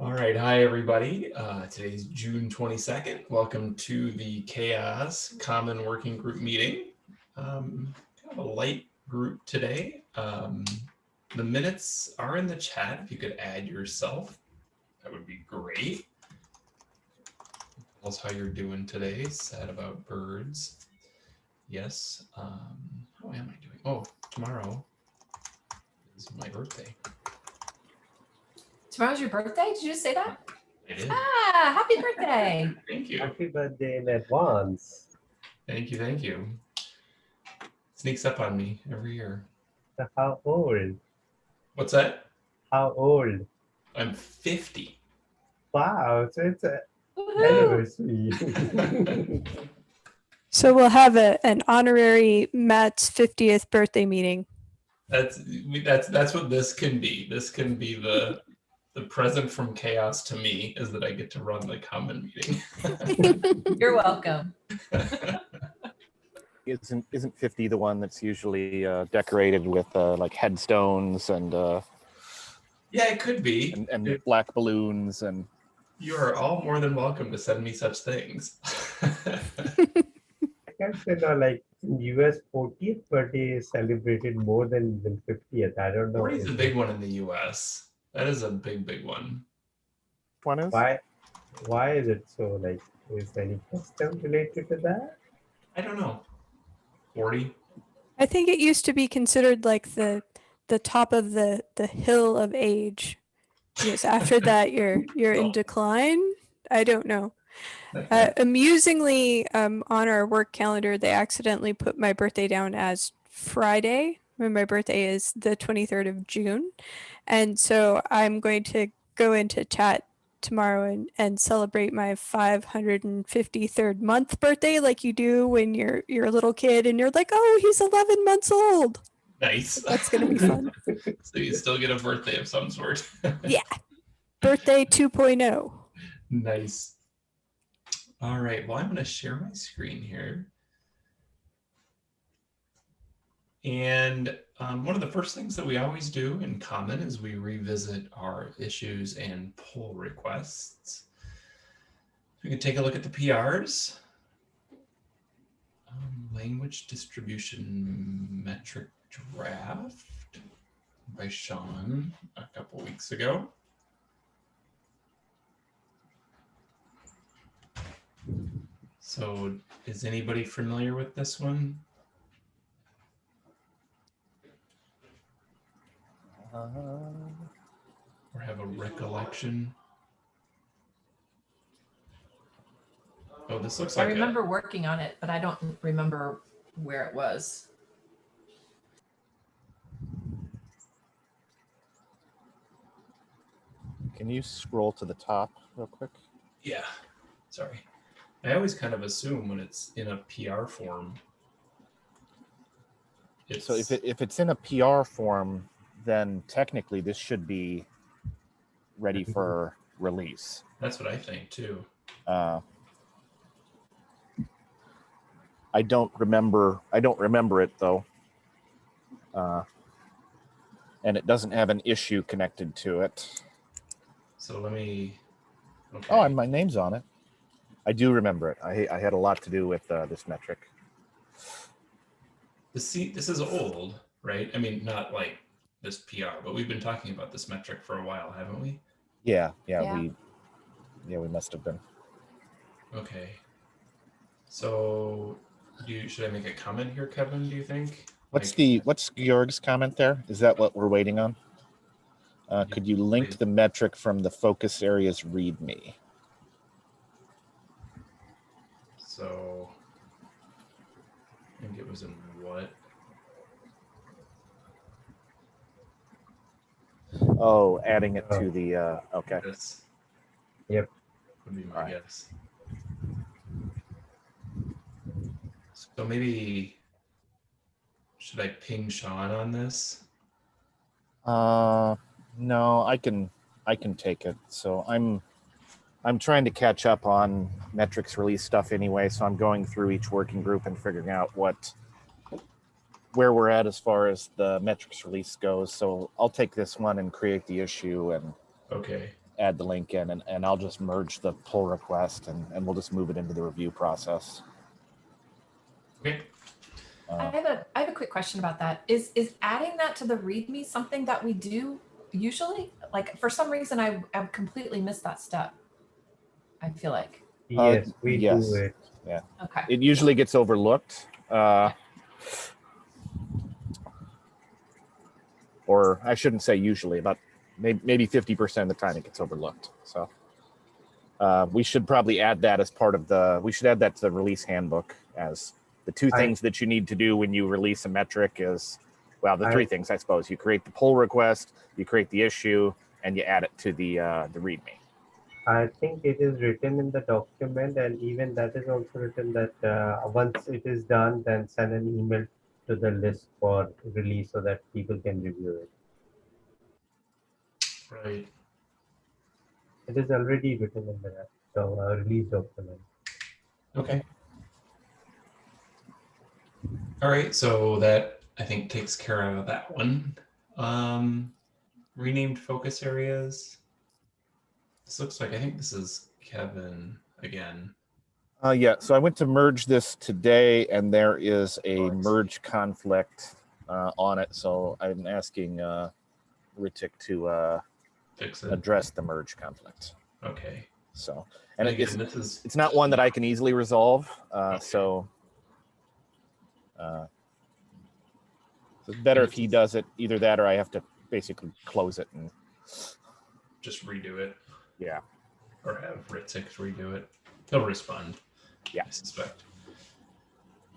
All right, hi everybody. Uh, today's June 22nd. Welcome to the CHAOSS Common Working Group meeting. Um, kind of a light group today. Um, the minutes are in the chat. If you could add yourself, that would be great. Tell us how you're doing today. Sad about birds. Yes. Um, how am I doing? Oh, tomorrow is my birthday. Tomorrow's your birthday? Did you just say that? It is. Ah, happy birthday. Thank you. Happy birthday in advance. Thank you. Thank you. Sneaks up on me every year. So how old? What's that? How old? I'm 50. Wow, so it's a anniversary. So we'll have a, an honorary Matt's 50th birthday meeting. That's that's that's what this can be. This can be the the present from CHAOSS to me is that I get to run the common meeting. You're welcome. Isn't isn't 50 the one that's usually uh, decorated with uh, like headstones and uh, yeah, it could be. and, and black balloons and You are all more than welcome to send me such things. I can't say no, like US 40th birthday is celebrated more than even 50th. I don't know 40 is a big one in the US. That is a big, big one. one is why why is it so like is there any custom related to that? I don't know. 40? I think it used to be considered like the the top of the the hill of age. Because after that you're you're in Oh. decline. I don't know. Uh, amusingly, um, on our work calendar, they accidentally put my birthday down as Friday when my birthday is the 23rd of June. And so I'm going to go into chat tomorrow and, and celebrate my 553rd month birthday like you do when you're you're a little kid and you're like, oh, he's 11 months old. nice. That's gonna be fun. so you still get a birthday of some sort. Yeah. Birthday oh. 2.0. Nice. All right, well, I'm going to share my screen here. And um, one of the first things that we always do in common is we revisit our issues and pull requests. We can take a look at the PRs. Um, language distribution metric draft by Sean a couple weeks ago. So is anybody familiar with this one? Or have a recollection? Oh, this looks I like a, remember working on it, but I don't remember where it was. can you scroll to the top real quick? yeah, sorry. I always kind of assume when it's in a PR form. It's, So if it if it's in a PR form, then technically this should be ready for release. that's what I think too. Uh, I don't remember. I don't remember it though. Uh, and it doesn't have an issue connected to it. So let me. Okay. Oh, and my name's on it. I do remember it. I, I had a lot to do with uh, this metric. the seat. this is old, right? I mean, not like this PR, but we've been talking about this metric for a while, haven't we? Yeah, yeah, Yeah. we, yeah, we must have been. Okay. So, do you, should I make a comment here, Kevin? Do you think? What's Like- the what's Georg's comment there? Is that what we're waiting on? Uh, Yeah, could you link please. the metric from the focus areas README? So, I think it was in what? Oh, adding it Oh. to the uh, okay. This. Yep. Would be my Alright. guess. So maybe should I ping Sean on this? Uh, no, I can I can take it. So I'm I'm trying to catch up on metrics release stuff anyway. So I'm going through each working group and figuring out what where we're at as far as the metrics release goes. So I'll take this one and create the issue and Okay. add the link in and, and I'll just merge the pull request and, and we'll just move it into the review process. Okay. I Uh, have a I have a quick question about that. Is is adding that to the README something that we do usually? Like for some reason I I've completely missed that step. I feel like. Uh, Yes, we yes. do it. Yeah. Okay. it usually gets overlooked. Uh, or I shouldn't say usually, but maybe, maybe 50% of the time it gets overlooked. So uh, we should probably add that as part of the, we should add that to the release handbook as the two I- things that you need to do when you release a metric is, well, the I- three things, I suppose. You create the pull request, you create the issue, and you add it to the, uh, the README. I think it is written in the document and even that is also written that uh, once it is done, then send an email to the list for release so that people can review it. Right. It is already written in the so, uh, release document. Okay. All right, so that I think takes care of that one. Um, renamed focus areas. This looks like I think this is Kevin again. Uh, yeah, so I went to merge this today and there is a merge conflict uh, on it. So I'm asking uh, Ritik to uh, Fix it. address the merge conflict. Okay. So, and it- it's, this is it's not one that I can easily resolve. Uh, Okay. So, uh, so it's better if he does it, either that or I have to basically close it and just redo it yeah. or have Ritik redo it. He'll respond. Yeah. I suspect.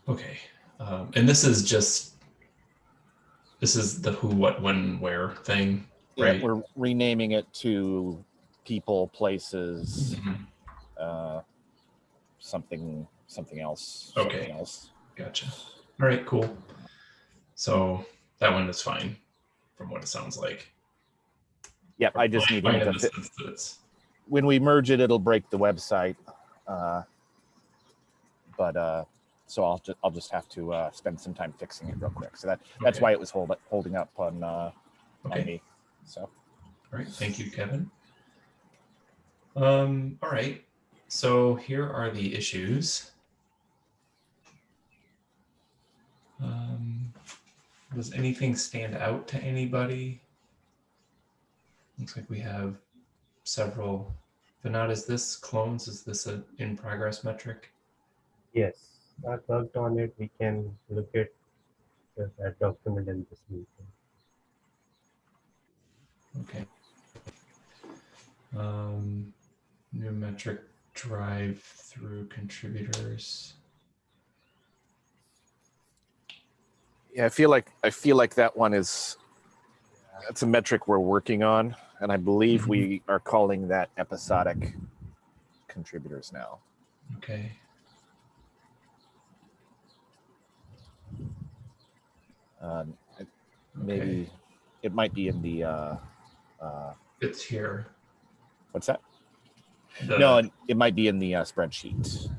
Okay. Um, and this is just this is the who, what, when, where thing, Yeah, right? we're renaming it to people, places, Mhm. uh, something, something else. Okay. Something else. Gotcha. All right, cool. So that one is fine from what it sounds like. Yep, I just need to fit. sense that it's When we merge it, it'll break the website. Uh, but uh, so I'll just I'll just have to uh, spend some time fixing it real quick. So that that's Okay. why it was hold, holding up on uh, on me. So All right, thank you, Kevin. Um, all right, so here are the issues. Um, does anything stand out to anybody? Looks like we have several. But not is this clones? Is this a in progress metric? Yes, I worked on it. We can look at that document in this meeting. Okay. Um, new metric drive through contributors. yeah, I feel like I feel like that one is that's a metric we're working on, and I believe we are calling that episodic contributors now. Okay. Um, it- Okay. maybe it might be in the uh, uh, It's here. what's that? The- no, it, it might be in the uh, spreadsheet.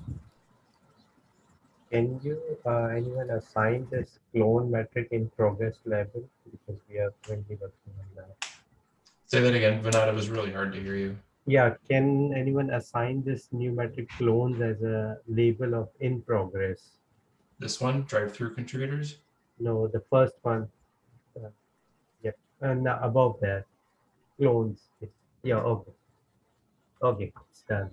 Can you, uh, anyone assign this clone metric in progress level? Because we are currently working on that. Say that again, Vinod. It was really hard to hear you. Yeah, can anyone assign this new metric clones as a label of in progress? This one, drive through contributors. No, the first one. Uh, yeah, and uh, above that, clones. Yeah, okay. Okay, it's done.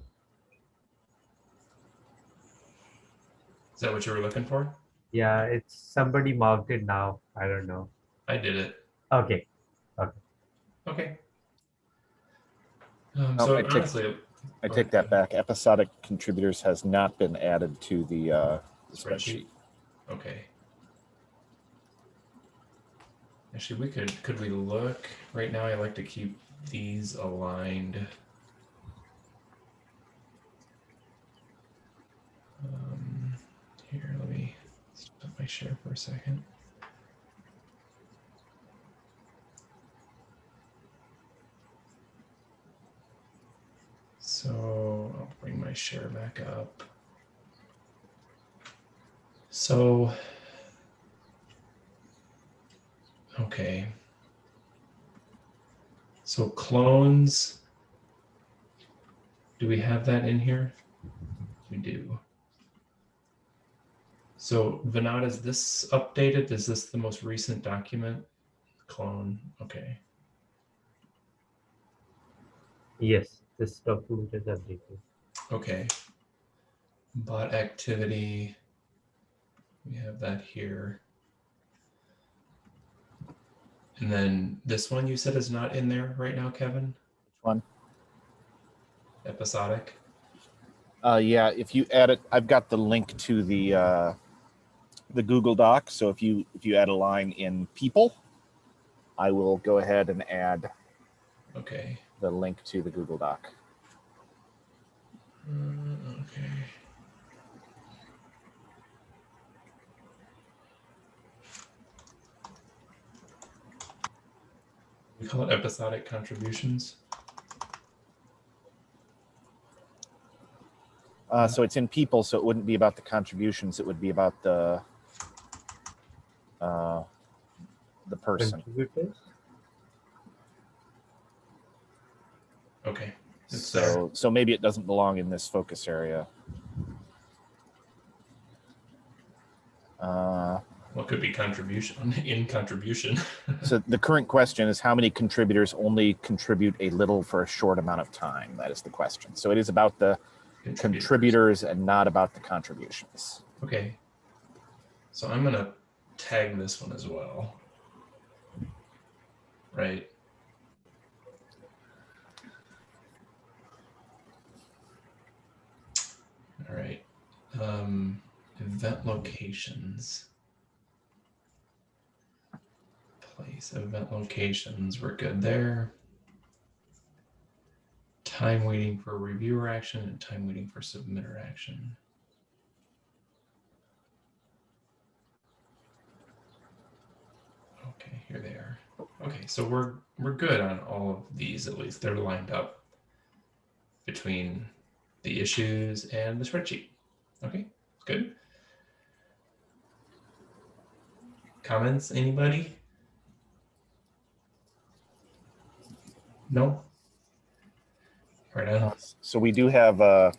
Is that what you were looking for? Yeah, it's somebody marked it now. I don't know. I did it. Okay, Okay. Um, Oh, so I take- honestly, I take ahead. that back. Episodic contributors has not been added to the uh, the Spreadsheet. spreadsheet. Okay. Actually, we could, could we look, right now I like to keep these aligned. Um, here, let me stop my share for a second. So I'll bring my share back up. So, okay. So clones Do we have that in here? We do. So Vinod, is this updated? Is this the most recent document? Clone, okay. Yes, this document is updated. Okay. Bot activity. We have that here. And then this one you said is not in there right now, Kevin? Which one? Episodic. Uh, yeah, if you add it, I've got the link to the uh, the Google Doc. So if you if you add a line in people, I will go ahead and add Okay. the link to the Google Doc. Uh, okay. We call it episodic contributions. Uh, so it's in people, so it wouldn't be about the contributions. It would be about the uh, the person. Okay. It's there. So so maybe it doesn't belong in this focus area. Uh, What could be contribution in contribution? so the current question is how many contributors only contribute a little for a short amount of time? That is the question. So it is about the contributors and not about the contributions. Okay. So I'm gonna tag this one as well. Right. All right. Um, event locations. Place event locations. We're good there. Time waiting for reviewer action and time waiting for submitter action. Okay, here they are. Okay, so we're we're good on all of these at least. They're lined up between the issues and the spreadsheet. Okay, good. Comments, anybody? No? Right on. So we do have, uh,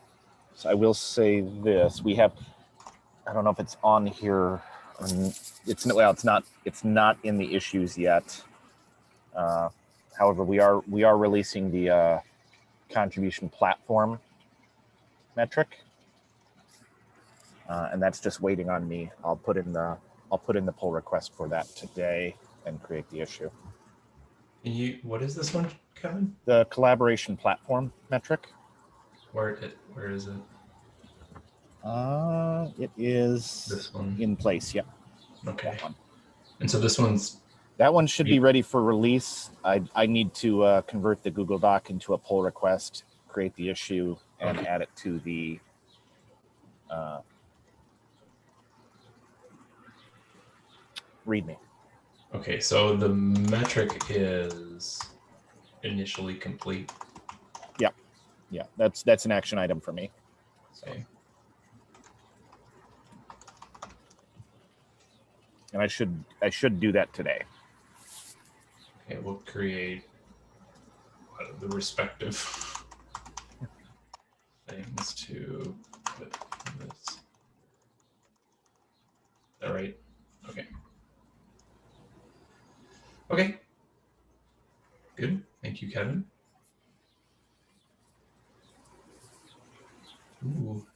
so I will say this, we have, I don't know if it's on here, it's, no- well, it's not, it's not in the issues yet. Uh, However, we are, we are releasing the uh, contribution platform metric. Uh, And that's just waiting on me. I'll put in the, I'll put in the pull request for that today and create the issue. And you, what is this one, Kevin? The collaboration platform metric, Where it, where is it? uh, it is This one. in place, Yeah. Okay. And so this one's That one should be ready for release. I, I need to uh, convert the Google Doc into a pull request, create the issue, and Okay. add it to the uh, README. Okay. So the metric is initially complete. Yeah, yeah, that's that's an action item for me. Okay. And I should I should do that today. Okay, we'll create the respective things to put in this. All right. Okay. Okay. Good. Thank you, Kevin. Ooh,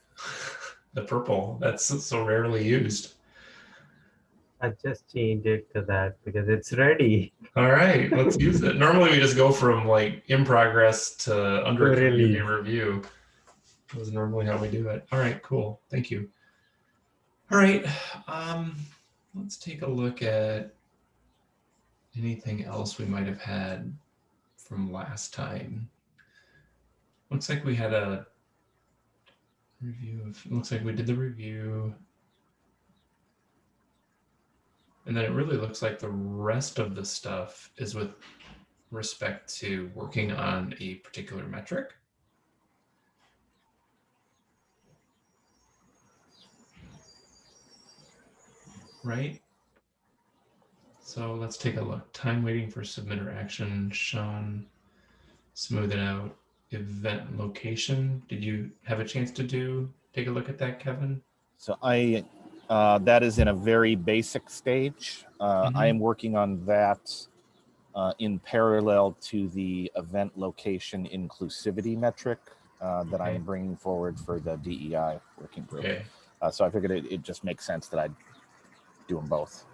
the purple. That's so rarely used. I just changed it to that because it's ready. All right, let's use it. Normally we just go from like in progress to under community review. That was normally how we do it. All right, cool. Thank you. All right, um, let's take a look at anything else we might have had from last time. Looks like we had a review of, looks like we did the review. And then it really looks like the rest of the stuff is with respect to working on a particular metric. Right? So let's take a look. Time waiting for submitter action. Sean, smooth it out. event location. Did you have a chance to do, take a look at that, Kevin? So I, uh, that is in a very basic stage. Uh, I Mhm. am working on that uh, in parallel to the event location inclusivity metric uh, that Okay. I'm bringing forward for the DEI working group. Okay. Uh, so I figured it, it just makes sense that I'd do them both.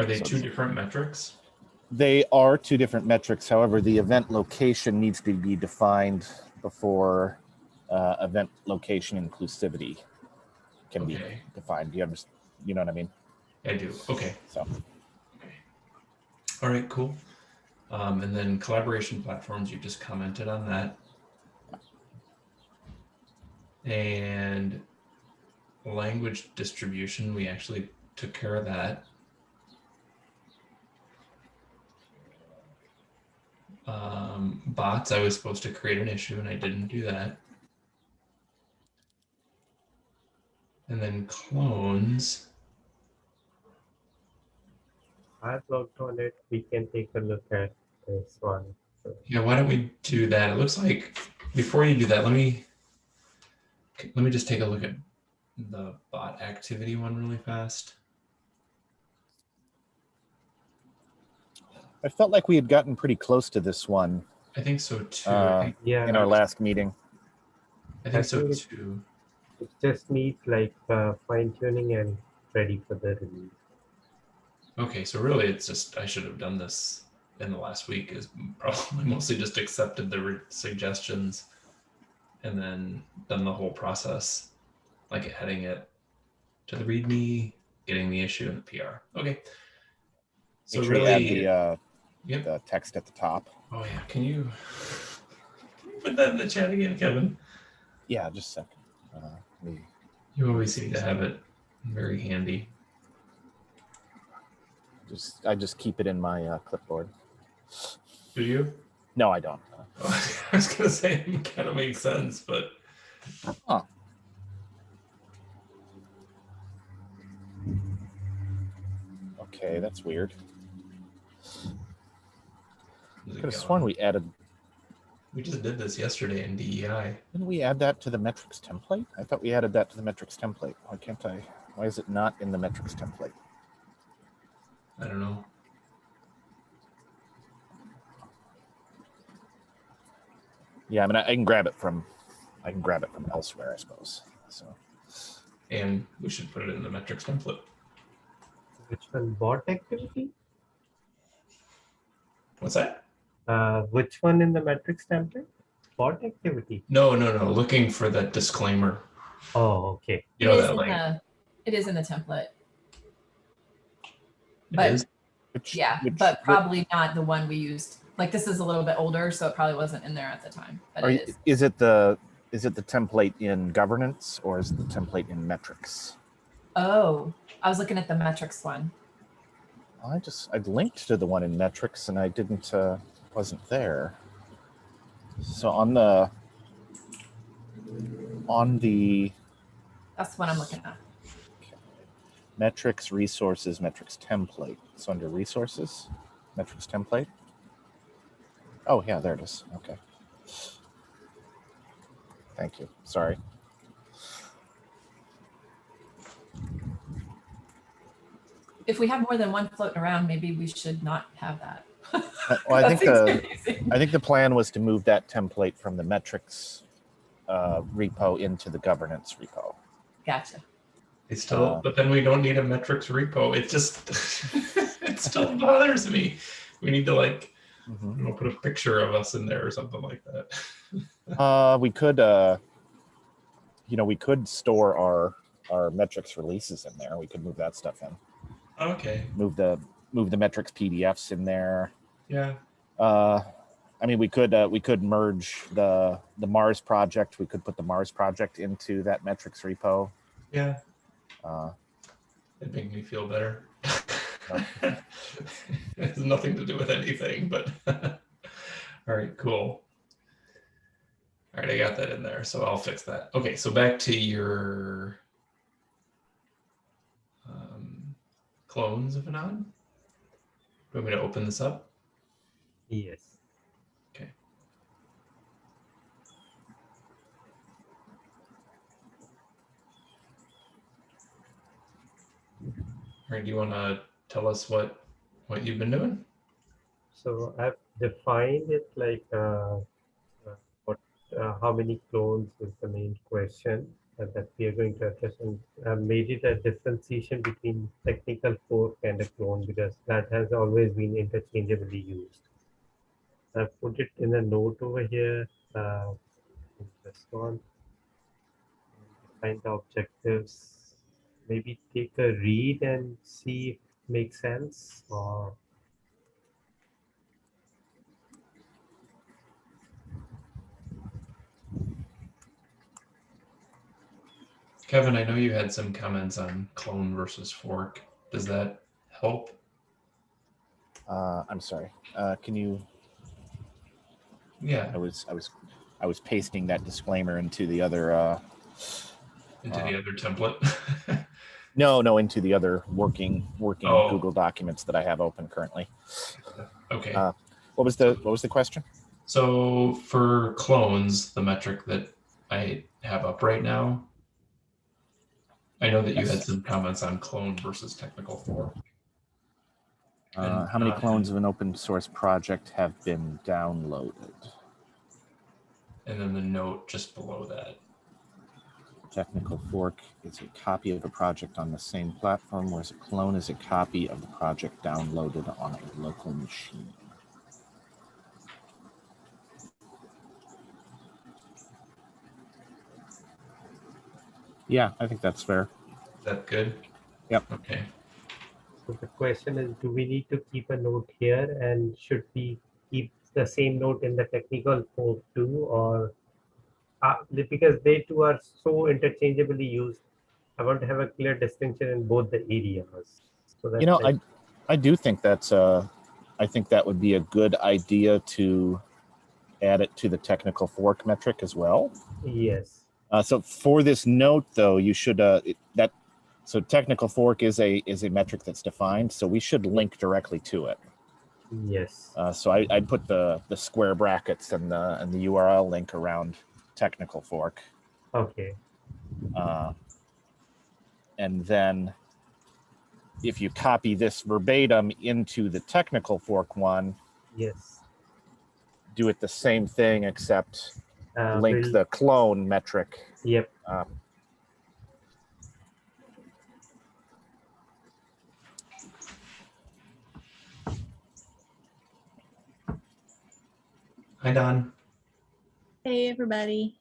Are they So two different metrics? They are two different metrics. However, the event location needs to be defined before uh, event location inclusivity can be Okay, defined. You understand? You know what I mean? I do. Okay. So Okay. All right, cool. Um, and then collaboration platforms, you just commented on that. And language distribution, we actually took care of that. Um, bots, I was supposed to create an issue and I didn't do that. And then clones, I've looked on it. We can take a look at this one. Yeah, why don't we do that? It looks like before you do that, let me let me just take a look at the bot activity one really fast. I felt like we had gotten pretty close to this one I think so too. Uh, think, yeah, in our last meeting. I think so think too. it just needs like uh, fine tuning and ready for the release. Okay, so really, it's just I should have done this in the last week. Is probably mostly just accepted the re- suggestions, and then done the whole process, like heading it to the README, getting the issue and the PR. Okay. So Make sure add really, the, uh, yep. the text at the top. Oh yeah, can you, put that in the chat again, Kevin? Yeah, just a second. Uh, me- You always seem to have it very handy. just I just keep it in my uh, clipboard. Do you? No, I don't. I was gonna say it kind of makes sense, but Okay, that's weird. Is it Could have gone? sworn we added. we just did this yesterday in DEI. Didn't we add that to the metrics template? I thought we added that to the metrics template. Why can't I? Why is it not in the metrics template? I don't know. Yeah, I mean, I, I can grab it from, I can grab it from elsewhere, I suppose. So And we should put it in the metrics template. Which one? Bot activity? What's that? Uh, which one in the metrics template? Bot activity. No, no, no. Looking for that disclaimer. Oh, okay. You know it, is that in like the, it is in the template. it but- is? which, Yeah, which- but which- probably not the one we used. Like this is a little bit older, so it probably wasn't in there at the time. But Are it is. is it the is it the template in governance or is it the template in metrics? Oh, I was looking at the metrics one. I just I linked to the one in metrics and I didn't uh, wasn't there. So on the on the That's what I'm looking at. metrics resources metrics template. So under resources, metrics template. Oh yeah, there it is. Okay. Thank you. Sorry. If we have more than one floating around, maybe we should not have that. Well, I think the confusing. I think the plan was to move that template from the metrics uh, repo into the governance repo. Gotcha. It still, Uh, but then we don't need a metrics repo. It just, it still bothers me. We need to like, Mm-hmm. you know, put a picture of us in there or something like that. Uh, we could, uh, you know, we could store our our metrics releases in there. We could move that stuff in. Okay. Move the move the metrics PDFs in there. Yeah. Uh, I mean, we could uh, we could merge the the Mars project. We could put the Mars project into that metrics repo. Yeah. Uh, It made me feel better. it has nothing to do with anything, but all right, cool. All right, I got that in there, so I'll fix that. Okay, so back to your um, clones of Anon. Do you want me to open this up? Yes. Okay. Or do you want to tell us what what you've been doing? So I've defined it like uh, uh what, uh, how many clones is the main question that we are going to address and I made it a differentiation between technical fork and a clone because that has always been interchangeably used. I put it in a note over here. Uh, in this one, find the objectives. Maybe take a read and see if it makes sense or Kevin, I know you had some comments on clone versus fork. Does that help? Uh, I'm sorry. Uh, can you? Yeah, I was I was I was pasting that disclaimer into the other. Uh, into Uh, the other template. no, no, into the other working working Oh. Google documents that I have open currently. okay. Uh, What was the what was the question? So for clones, the metric that I have up right now, I know that you had some comments on clone versus technical fork. Uh, And, how many uh, clones of an open source project have been downloaded? And then the note just below that. Technical fork is a copy of a project on the same platform, whereas a clone is a copy of the project downloaded on a local machine. Yeah, I think that's fair. Is that good? Yep. Okay. So the question is, do we need to keep a note here and should we keep the same note in the technical fork too or uh, because they two are so interchangeably used, I want to have a clear distinction in both the areas. So You know, like, I I do think that's uh I think that would be a good idea to add it to the technical fork metric as well. yes, Uh, so for this note, though, you should uh, it- that so technical fork is a is a metric that's defined. So we should link directly to it. yes, Uh, so I, I'd put the the square brackets and the and the URL link around technical fork, okay, uh, and then if you copy this verbatim into the technical fork one, yes. do it the same thing except Uh, link we'll- the clone metric. Yep, Uh, Hi, Don. Hey, everybody.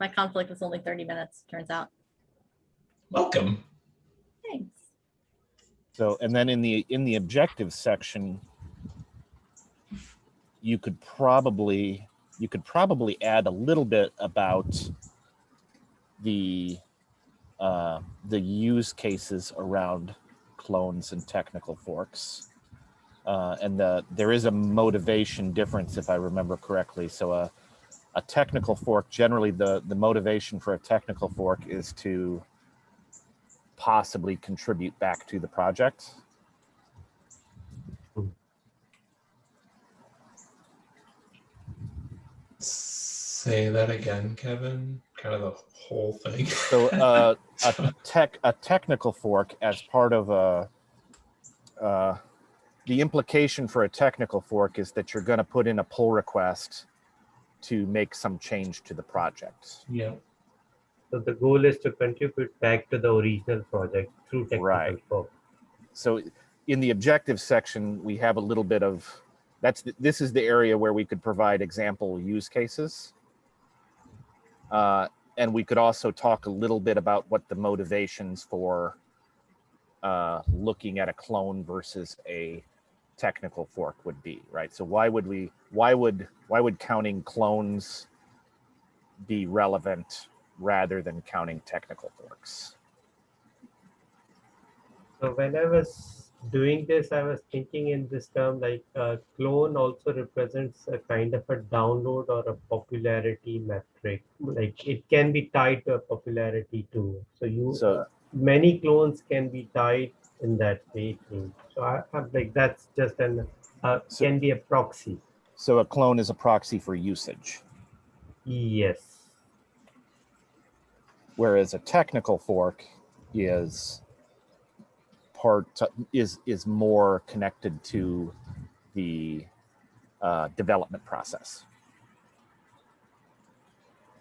My conflict was only 30 minutes, turns out. Welcome. Thanks. So, and then in the, in the objective section, you could probably, you could probably add a little bit about the, uh, the use cases around clones and technical forks. Uh, and the, there is a motivation difference, if I remember correctly. So a, a technical fork, generally the, the motivation for a technical fork is to possibly contribute back to the project. Say that again, Kevin. Kind of the whole thing. So uh, a tech a technical fork as part of a uh, the implication for a technical fork is that you're going to put in a pull request to make some change to the project. yeah. so the goal is to contribute back to the original project through technical Right. fork. So in the objective section, we have a little bit of that's the, this is the area where we could provide example use cases. Uh, and we could also talk a little bit about what the motivations for uh, looking at a clone versus a technical fork would be, right? So why would we, why would, why would counting clones be relevant rather than counting technical forks? So when I was doing this, I was thinking in this term like uh, clone also represents a kind of a download or a popularity metric. Like it can be tied to a popularity too. So you So many clones can be tied in that way too. So I, I'm like that's just an uh, So- can be a proxy. So a clone is a proxy for usage, Yes. whereas a technical fork is part is is more connected to the uh, development process.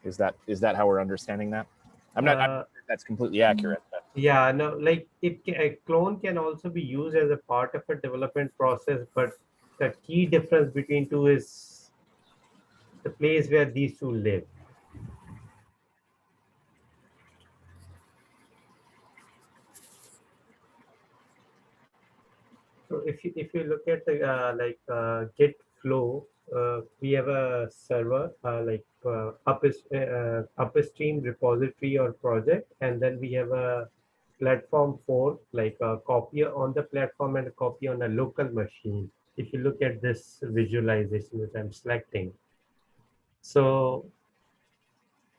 Is that is that how we're understanding that? I'm not. Uh, not sure if that's completely accurate. Yeah, no, like it, a clone can also be used as a part of a development process, but the key difference between two is the place where these two live. So if you if you look at the uh, like uh, Git flow, uh, we have a server uh, like uh, up uh, upstream repository or project, and then we have a platform for like a copy on the platform and a copy on a local machine. If you look at this visualization that I'm selecting, so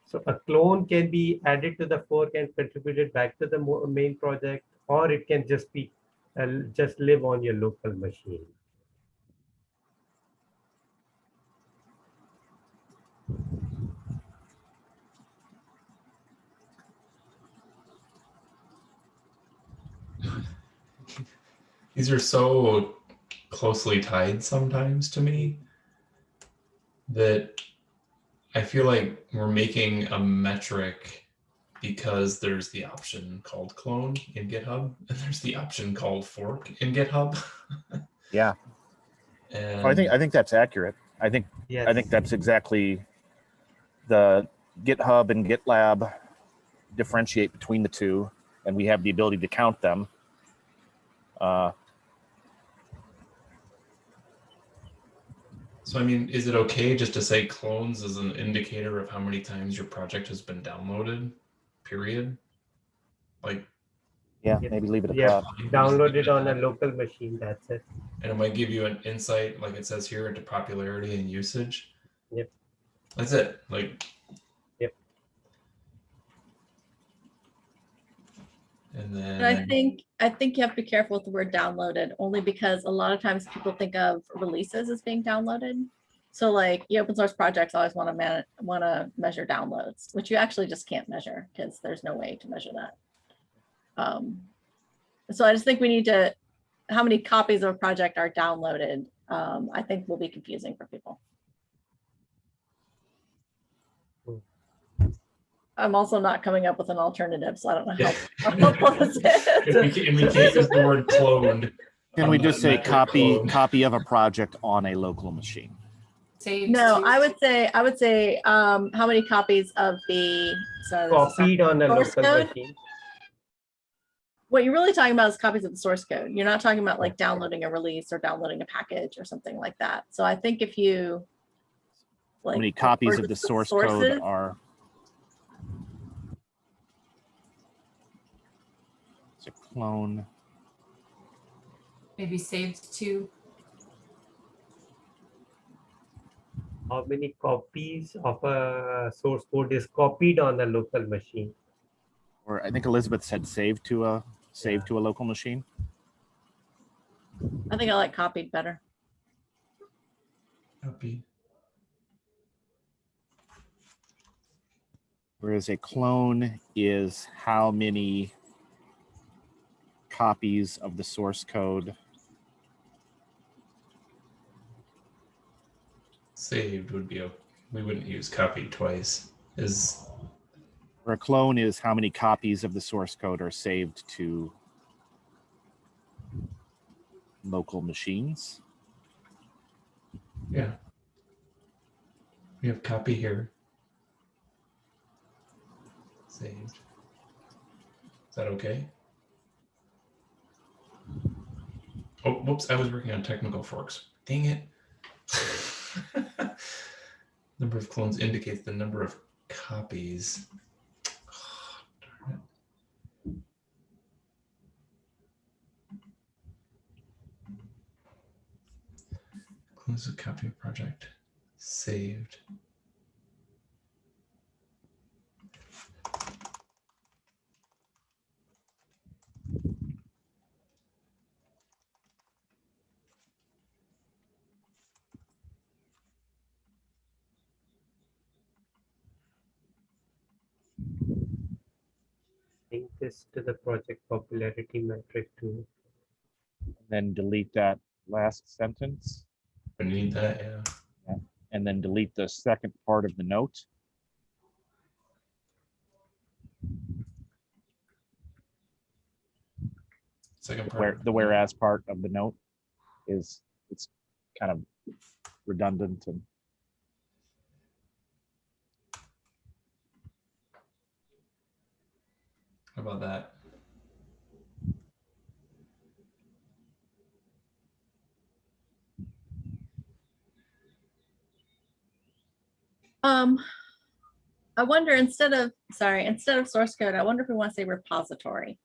so a clone can be added to the fork and contributed back to the main project, or it can just be uh, just live on your local machine. These are so closely tied sometimes to me that I feel like we're making a metric because there's the option called clone in GitHub and there's the option called fork in GitHub. yeah, and I think I think that's accurate. I think Yes. I think that's exactly the GitHub and GitLab differentiate between the two, and we have the ability to count them. Uh, So I mean, is it okay just to say clones as an indicator of how many times your project has been downloaded? Period. Like, yeah, Yeah. maybe leave it at Yeah. that. download it on a local machine. That's it. and it might give you an insight, like it says here, into popularity and usage. Yep. That's it. Like. Yep. And then. And I think, I think you have to be careful with the word downloaded, only because a lot of times people think of releases as being downloaded. So like, the open source projects always want to want to measure downloads, which you actually just can't measure because there's no way to measure that. Um, So I just think we need to, how many copies of a project are downloaded, um, I think will be confusing for people. I'm also not coming up with an alternative, so I don't know how. how helpful this And we is. can't, and we can't use the word cloned. Can we just say copy clone. copy of a project on a local machine? Saved No, to- I would say, I would say, um, how many copies of the, sorry. this is not- Copied on a Source local code? machine. What you're really talking about is copies of the source code. You're not talking about like downloading a release or downloading a package or something like that. So I think if you. How many copies of the just source sources, code are? It's a clone. maybe saved to How many copies of a source code is copied on a local machine? Or I think Elizabeth said save to a save Yeah. to a local machine. I think I like copied better. Copy. Whereas a clone is how many copies of the source code. Saved would be a, we wouldn't use copied twice. Is Or a clone is how many copies of the source code are saved to local machines. yeah. We have copy here. Saved. Is that okay? Oh, whoops, I was working on technical forks. Dang it. number of clones indicates the number of copies. Darn it. Close a copy of project saved. This to the project popularity metric too. Then delete that last sentence We need that, yeah. and then delete the second part of the note. Second part. Where the whereas part of the note is, it's kind of redundant and about that? Um, I wonder instead of, sorry, instead of source code, I wonder if we want to say repository.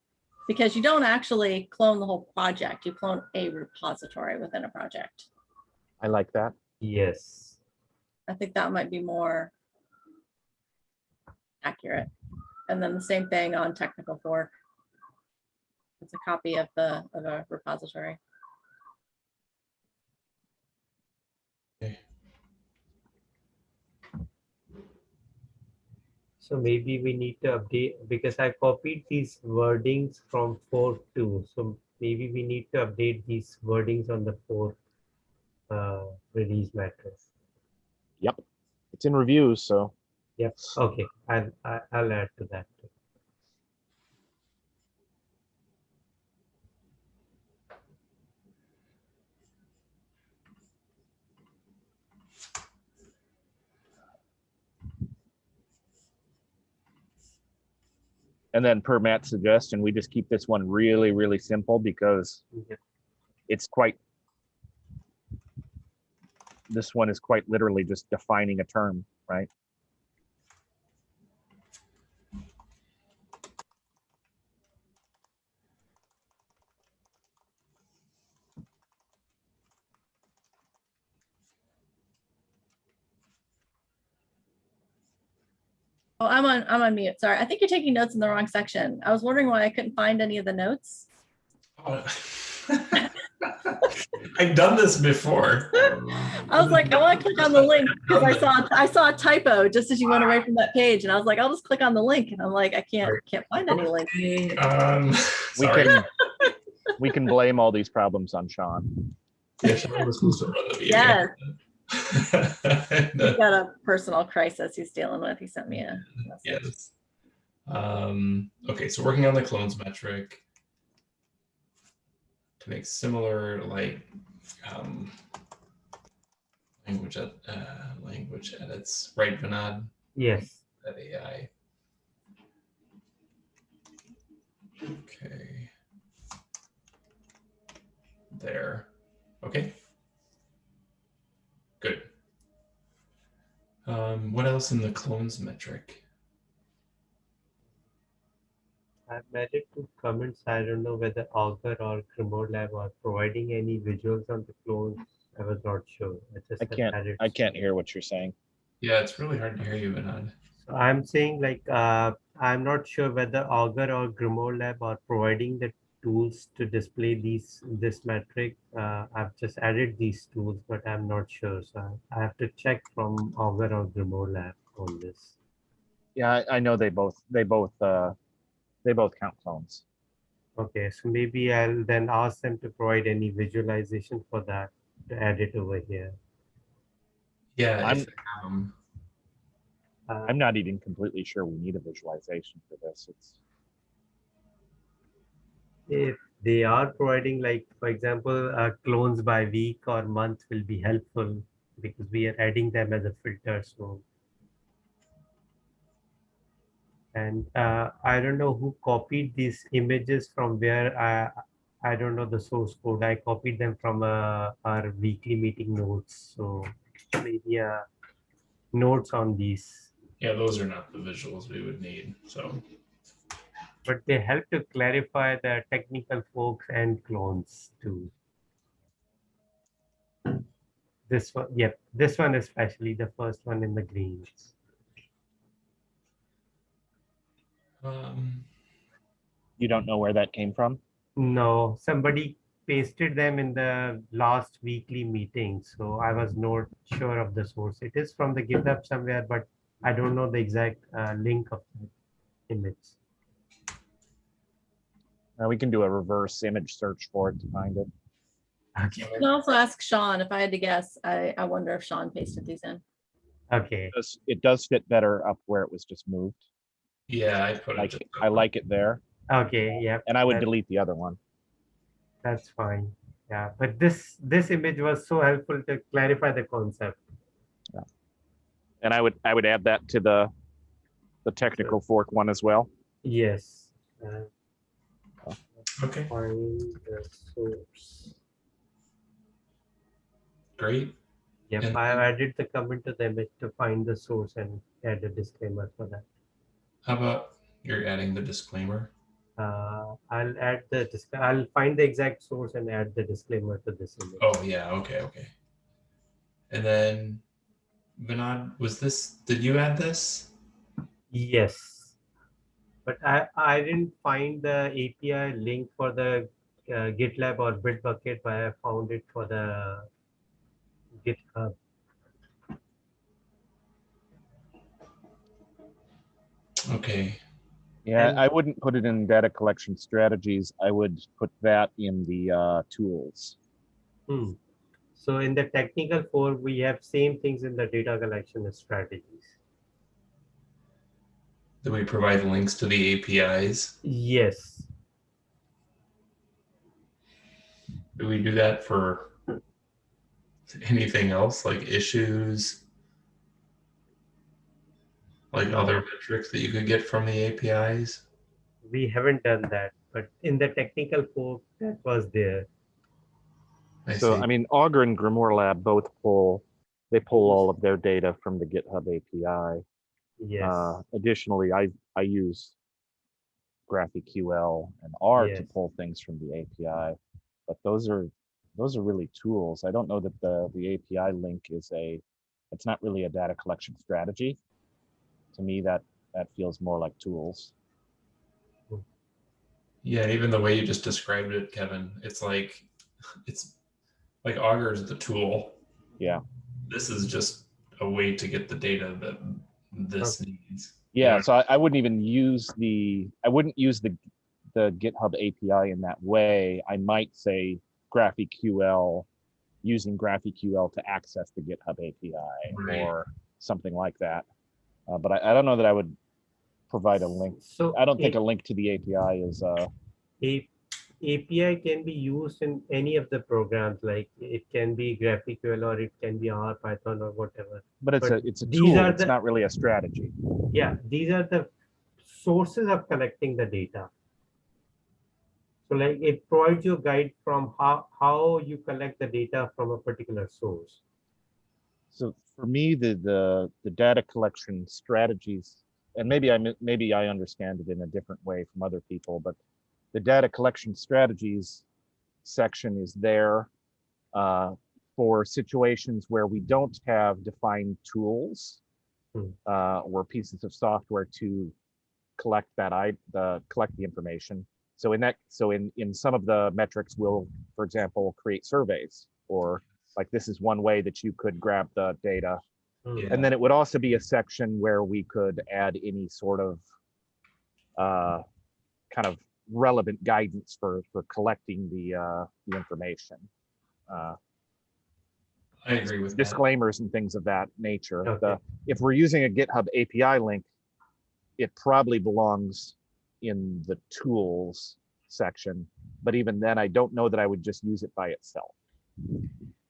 Because you don't actually clone the whole project, you clone a repository within a project. I like that. Yes. I think that might be more accurate. And then the same thing on technical fork. It's a copy of the, of a repository. Okay. So maybe we need to update because I copied these wordings from four two. So maybe we need to update these wordings on the fourth uh, release matrix. Yep, it's in reviews, so Yep. Okay. I'll I- I'll add to that. And then per Matt's suggestion, we just keep this one really, really simple because Yeah. it's quite. This one is quite literally just defining a term, right? Oh, I'm on, I'm on mute. Sorry. I think you're taking notes in the wrong section. I was wondering why I couldn't find any of the notes. Oh. I've done this before. I was like, I want to click on the link because I saw, I saw a typo just as you went away from that page. And I was like, I'll just click on the link. And I'm like, I can't, can't find any link. Um, We can, we can blame all these problems on Sean. Yeah, Sean was supposed to run the meeting. Yes. And, He's got a personal crisis he's dealing with. He sent me a message. Yes. Um, okay, so working on the clones metric to make similar like um, language ed- uh, language edits, right, Vinod? Yes. That AI. Okay. There. Okay. Good. Um, what else in the clones metric? I've added two comments. I don't know whether Augur or GrimoireLab are providing any visuals on the clones. I was not sure. I just I can't- added I can't hear what you're saying. Yeah, it's really hard to hear you, Vinod. So I'm saying like, uh, I'm not sure whether Augur or GrimoireLab are providing the tools to display these, this metric. Uh, I've just added these tools, but I'm not sure. So I have to check from Augur or GrimoireLab on this. Yeah, I, I know they both, they both, uh, they both count clones. Okay, so maybe I'll then ask them to provide any visualization for that to add it over here. Yeah, I'm- if they have 'em. Uh, I'm not even completely sure we need a visualization for this. It's, if they are providing like, for example, uh, clones by week or month will be helpful because we are adding them as a filter. So, and uh, I don't know who copied these images from where I, I don't know the source code. I copied them from uh, our weekly meeting notes. So maybe uh, notes on these, yeah, those are not the visuals we would need. So but they help to clarify the technical forks and clones too. This one, yep, this one especially, the first one in the greens. um, you don't know where that came from? No, somebody pasted them in the last weekly meeting, so I was not sure of the source. It is from the GitHub somewhere, but I don't know the exact uh, link of the image. Uh, we can do a reverse image search for it to find it. Okay. You can also ask Sean, if I had to guess, I, I wonder if Sean pasted these in. Okay. It does, it does fit better up where it was just moved. Yeah, I put it. Like just I like it there, Okay. Yeah. and I would delete the other one. That's fine. Yeah. But this this image was so helpful to clarify the concept. Yeah. And I would I would add that to the the technical fork one as well. Yes. Uh, Okay, find the source. great. Yep. And- I have added the comment to the image to find the source and add a disclaimer for that. How about you're adding the disclaimer? Uh, I'll add the disc- I'll find the exact source and add the disclaimer to this image. Oh yeah, okay, okay. And then Vinod, was this did you add this? Yes. But I, I didn't find the API link for the uh, GitLab or Bitbucket, but I found it for the GitHub. Okay. Yeah, And- I wouldn't put it in data collection strategies. I would put that in the uh, tools. Hmm. So in the technical core, we have same things in the data collection strategies. Do we provide links to the APIs? Yes. Do we do that for anything else like issues? Like other metrics that you could get from the APIs? We haven't done that, but in the technical core, that was there. I so see. I mean, Augur and GrimoireLab both pull they pull all of their data from the GitHub API. Yes. Uh, additionally, I I use GraphQL and R to pull things from the API, but those are those are really tools. I don't know that the the API link is a it's not really a data collection strategy. To me, that that feels more like tools. Yeah, even the way you just described it, Kevin, it's like it's like Augur is the tool. Yeah. This is just a way to get the data that this needs. Yeah, Yeah. so I, I wouldn't even use the I wouldn't use the the GitHub API in that way. I might say GraphQL using GraphQL to access the GitHub API Right. or something like that. Uh, but I, I don't know that I would provide a link. So I don't think a- a link to the API is uh A- API can be used in any of the programs, like it can be GraphQL or it can be R, Python or whatever. but it's But a it's a these tool. are It's the- not really a strategy. Yeah, these are the sources of collecting the data. So like it provides you a guide from how, how you collect the data from a particular source. So for me, the the the data collection strategies, and maybe I maybe I understand it in a different way from other people, but the data collection strategies section is there uh, for situations where we don't have defined tools Hmm. uh, or pieces of software to collect that I the collect the information. So in that so in in some of the metrics, we'll for example create surveys or like this is one way that you could grab the data Hmm. Yeah. and then it would also be a section where we could add any sort of uh, kind of relevant guidance for for collecting the uh, the information. Uh, I agree with that. disclaimers and things of that nature. Okay. The, if we're using a GitHub API link, it probably belongs in the tools section. But even then, I don't know that I would just use it by itself.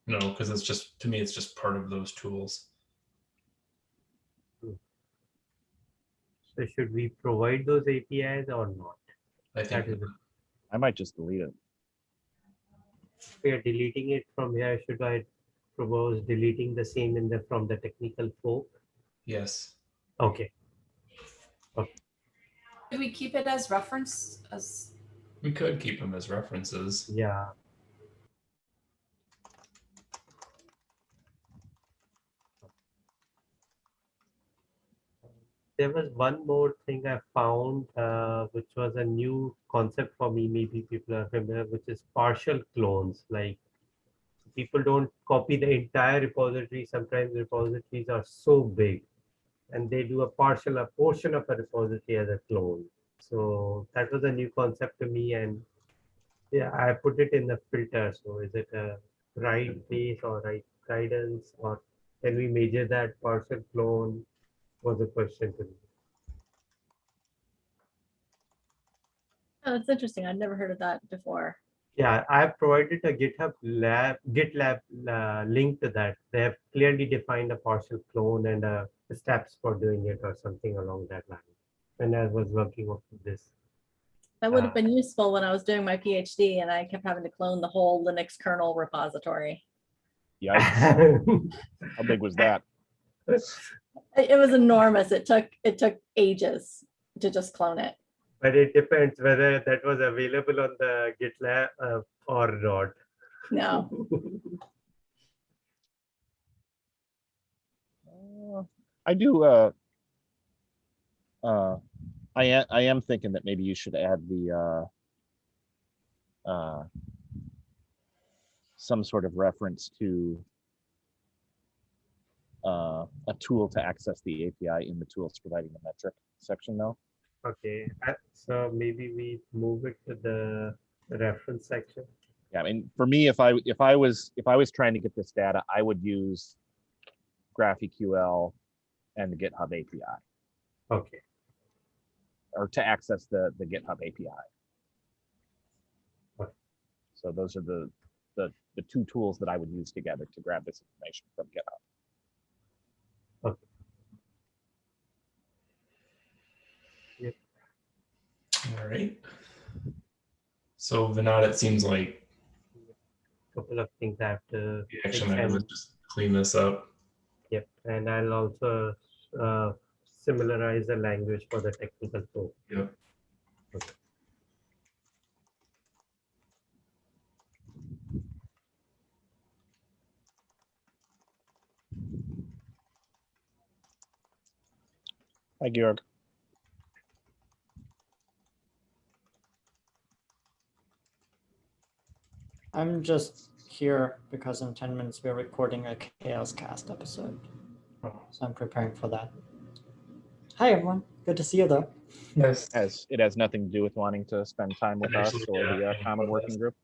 No, because it's just to me, it's just part of those tools. So should we provide those APIs or not? I think I might just delete it. we are deleting it from here, should I propose deleting the same in the, from the technical fork? yes. Okay, Do we keep it as reference as We could keep them as references. yeah. There was one more thing I found, uh, which was a new concept for me. Maybe people are familiar, which is partial clones. Like people don't copy the entire repository. Sometimes repositories are so big, and they do a partial, a portion of a repository as a clone. So that was a new concept to me and yeah, I put it in the filter. So is it a right base or right guidance or can we measure that partial clone was a question to me. Oh, that's interesting. I'd never heard of that before. Yeah, I have provided a GitHub lab, GitLab uh, link to that. They have clearly defined a partial clone and uh, the steps for doing it or something along that line. When I was working on this. That would have Ah. been useful when I was doing my PhD and I kept having to clone the whole Linux kernel repository. Yeah, how big was that? It it was enormous. It took, it took ages to just clone it. But it depends whether that was available on the GitLab uh, or not. No, Uh, I do, uh, uh, I am, I am thinking that maybe you should add the, uh, uh, some sort of reference to uh, a tool to access the API in the tools providing the metric section though. Okay, uh, so maybe we move it to the reference section. Yeah, I mean, for me, if I, if I was, if I was trying to get this data, I would use GraphQL and the GitHub API, Okay, or to access the, the GitHub API. Okay. So those are the, the, the two tools that I would use together to grab this information from GitHub. All right. So Vinod, it seems like a couple of things I have to. the action item and- is just clean this up. Yep, and I'll also uh, similarize the language for the technical tool. Yep. Hi, Georg. I'm just here because in 10 minutes we're recording a CHAOSScast episode. So I'm preparing for that. Hi, everyone. Good to see you, though. Yes. Has, it has nothing to do with wanting to spend time with us or the uh, common working group.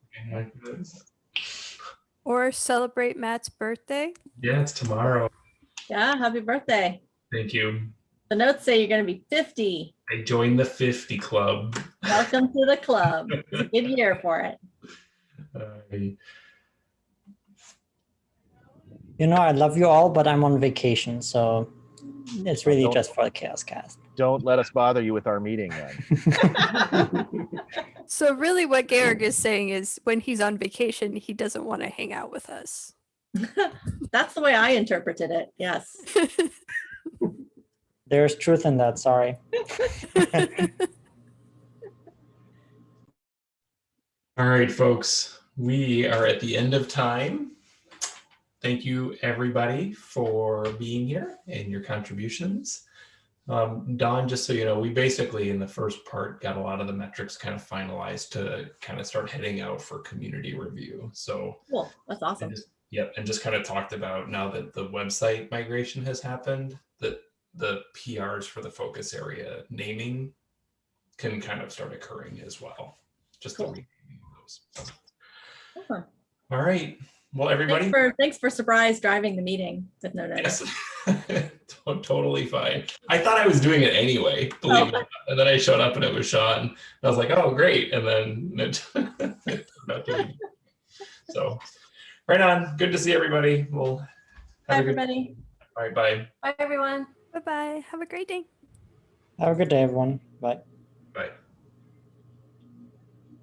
Or celebrate Matt's birthday. Yeah, it's tomorrow. yeah, happy birthday. Thank you. The notes say you're gonna be 50. I joined the 50 club. Welcome to the club. It's a Good year for it. You know, I love you all, but I'm on vacation, so it's really just for the CHAOSScast. Don't let us bother you with our meeting then. So really what Georg is saying is when he's on vacation, he doesn't want to hang out with us. That's the way I interpreted it. Yes. There's truth in that, sorry. All right, folks, we are at the end of time. Thank you, everybody, for being here and your contributions. Um, Don, just so you know, we basically in the first part got a lot of the metrics kind of finalized to kind of start heading out for community review. So Cool. That's and awesome. just, yep, and just kind of talked about now that the website migration has happened, that the PRs for the focus area naming can kind of start occurring as well. Just the Cool. renaming of those. So, Awesome. All right. Well, everybody. Thanks for, thanks for surprise driving the meeting with no notice. Yes. To- totally fine. I thought I was doing it anyway, believe Oh. it. or oh. not. And then I showed up and it was Sean. And I was like, oh, great. And then it turned out So, right on. Good to see everybody. We'll Bye, a good. everybody. All right. Bye. Bye, everyone. Bye bye. Have a great day. Have a good day, everyone. Bye. Bye.